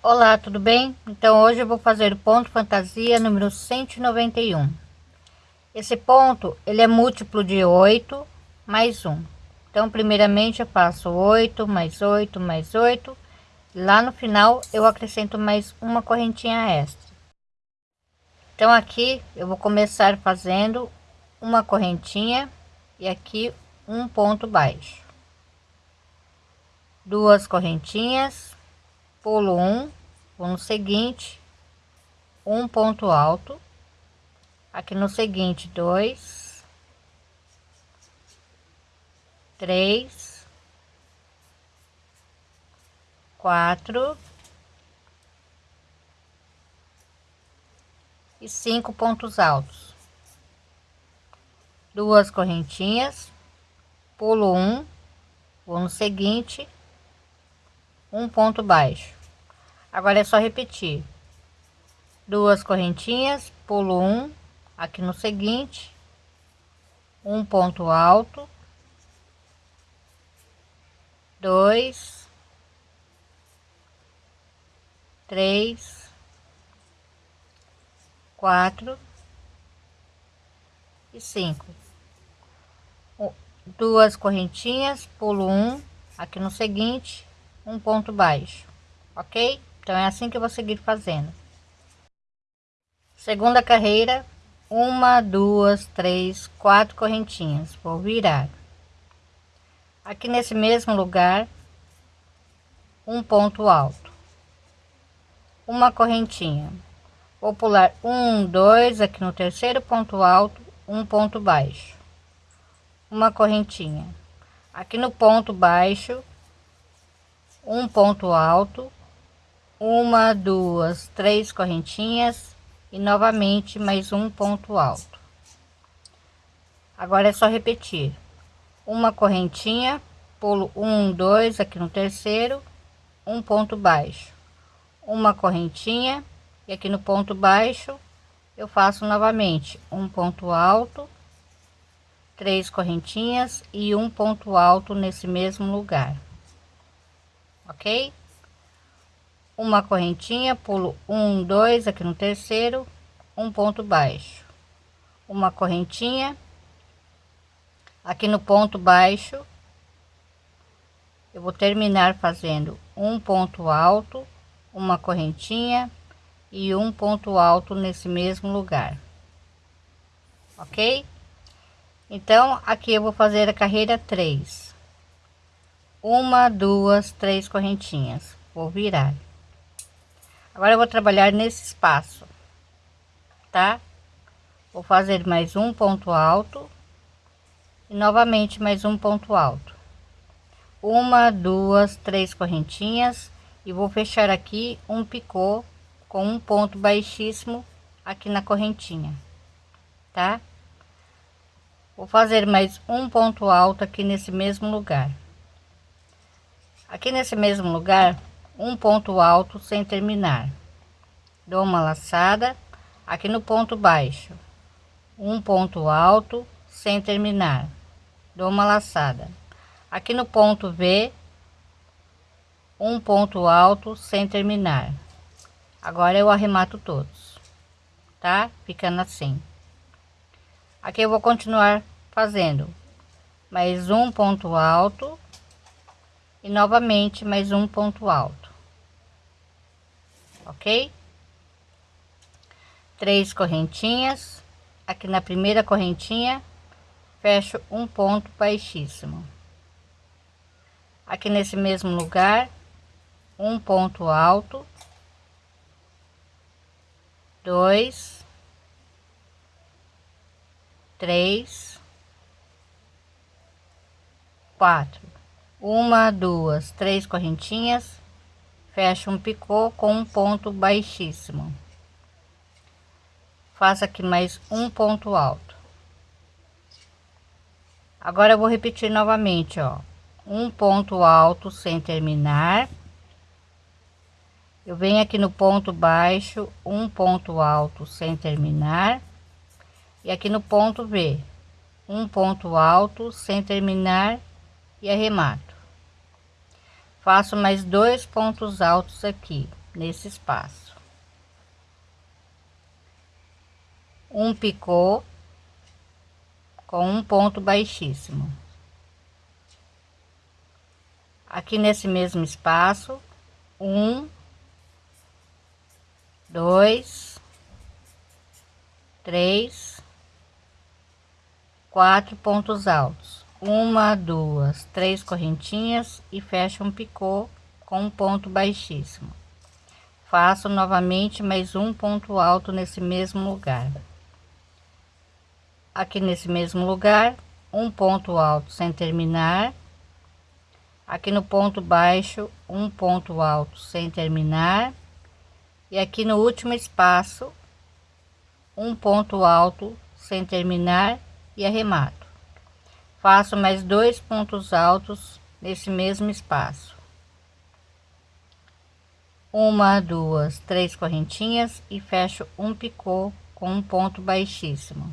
Olá, tudo bem? Então hoje eu vou fazer o ponto fantasia número 191. Esse ponto, ele é múltiplo de 8 mais 1. Então primeiramente eu faço 8 mais 8 mais 8. Lá no final eu acrescento mais uma correntinha extra. Então aqui eu vou começar fazendo uma correntinha e aqui um ponto baixo. Duas correntinhas pulo um, vou no seguinte, um ponto alto, aqui no seguinte, dois, três, quatro e cinco pontos altos, duas correntinhas, pulo um, vou no seguinte, um ponto baixo agora é só repetir. Duas correntinhas pulo um aqui no seguinte. Um ponto alto. Dois. Três. Quatro. E cinco. Duas correntinhas pulo um aqui no seguinte um ponto baixo, ok? Então é assim que eu vou seguir fazendo. Segunda carreira, uma, duas, três, quatro correntinhas. Vou virar. Aqui nesse mesmo lugar, um ponto alto, uma correntinha. Vou pular um, dois, aqui no terceiro ponto alto, um ponto baixo, uma correntinha. Aqui no ponto baixo, um ponto alto, uma, duas, três correntinhas e novamente mais um ponto alto. Agora é só repetir uma correntinha, pulo um, dois aqui no terceiro, um ponto baixo, uma correntinha e aqui no ponto baixo eu faço novamente um ponto alto, três correntinhas e um ponto alto nesse mesmo lugar ok? Uma correntinha, pulo um, dois aqui no terceiro, um ponto baixo, uma correntinha, aqui no ponto baixo, eu vou terminar fazendo um ponto alto, uma correntinha e um ponto alto nesse mesmo lugar, ok? Então, aqui eu vou fazer a carreira 3 uma duas três correntinhas. Vou virar agora eu vou trabalhar nesse espaço tá? Vou fazer mais um ponto alto e novamente mais um ponto alto. Uma duas três correntinhas e vou fechar aqui um picô com um ponto baixíssimo aqui na correntinha tá? Vou fazer mais um ponto alto aqui nesse mesmo lugar. Aqui nesse mesmo lugar um ponto alto sem terminar. Dou uma laçada aqui no ponto baixo. Um ponto alto sem terminar. Dou uma laçada. Aqui no ponto V um ponto alto sem terminar. Agora eu arremato todos tá? Ficando assim. Aqui eu vou continuar fazendo mais um ponto alto e novamente mais um ponto alto ok? Três correntinhas. Aqui na primeira correntinha fecho um ponto baixíssimo. Aqui nesse mesmo lugar um ponto alto. Dois. Três. Quatro. Uma duas três correntinhas fecha um picô com um ponto baixíssimo. Faça aqui mais um ponto alto. Agora eu vou repetir novamente ó. Um ponto alto sem terminar. Eu venho aqui no ponto baixo um ponto alto sem terminar. E aqui no ponto V um ponto alto sem terminar e arremato faço mais dois pontos altos aqui nesse espaço. Um picô com um ponto baixíssimo. Aqui nesse mesmo espaço um dois três quatro pontos altos uma duas três correntinhas e fecho um picô com um ponto baixíssimo. Faço novamente mais um ponto alto nesse mesmo lugar. Aqui nesse mesmo lugar um ponto alto sem terminar. Aqui no ponto baixo um ponto alto sem terminar. E aqui no último espaço um ponto alto sem terminar e arremato faço mais dois pontos altos nesse mesmo espaço. Uma duas três correntinhas e fecho um picô com um ponto baixíssimo.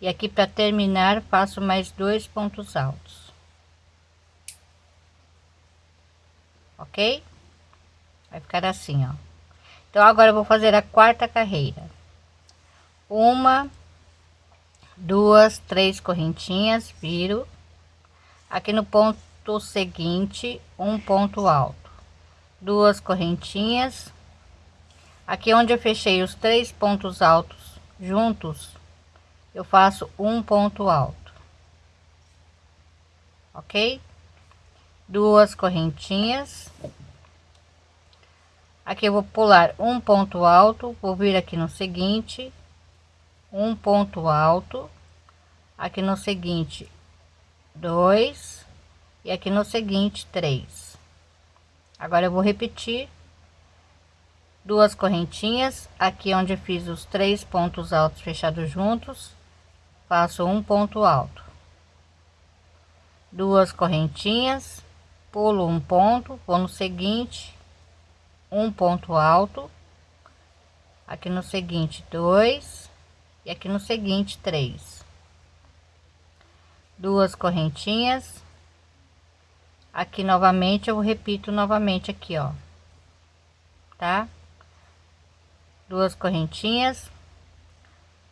E aqui para terminar faço mais dois pontos altos. Ok? Vai ficar assim ó. Então agora vou fazer a quarta carreira. Uma duas três correntinhas viro. Aqui no ponto seguinte um ponto alto. Duas correntinhas. Aqui onde eu fechei os três pontos altos juntos eu faço um ponto alto. Ok? Duas correntinhas. Aqui eu vou pular um ponto alto vou vir aqui no seguinte um ponto alto aqui no seguinte dois e aqui no seguinte três. Agora eu vou repetir. Duas correntinhas aqui onde fiz os três pontos altos fechados juntos faço um ponto alto. Duas correntinhas pulo um ponto vou no seguinte um ponto alto. Aqui no seguinte dois e aqui no seguinte três. Duas correntinhas. Aqui novamente eu repito novamente aqui ó. Tá? Duas correntinhas.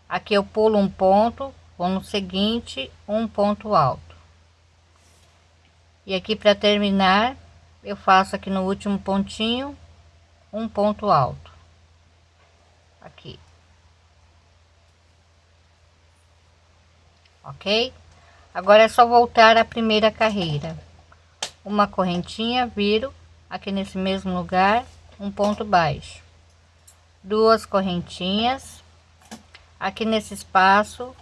Aqui eu pulo um ponto vou no seguinte um ponto alto. E aqui para terminar eu faço aqui no último pontinho um ponto alto. Aqui ok? Agora é só voltar a primeira carreira. Uma correntinha viro aqui nesse mesmo lugar um ponto baixo. Duas correntinhas aqui nesse espaço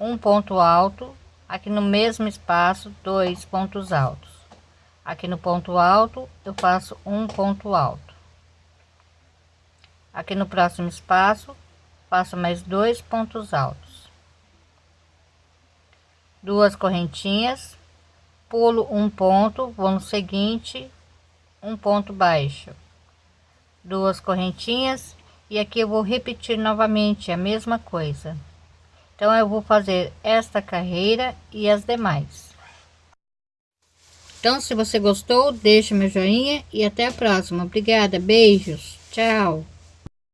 um ponto alto aqui no mesmo espaço dois pontos altos. Aqui no ponto alto eu faço um ponto alto. Aqui no próximo espaço faço mais dois pontos altos duas correntinhas pulo um ponto vou no seguinte um ponto baixo duas correntinhas e aqui eu vou repetir novamente a mesma coisa então eu vou fazer esta carreira e as demais. Então se você gostou, deixa meu joinha e até a próxima. Obrigada, beijos, tchau.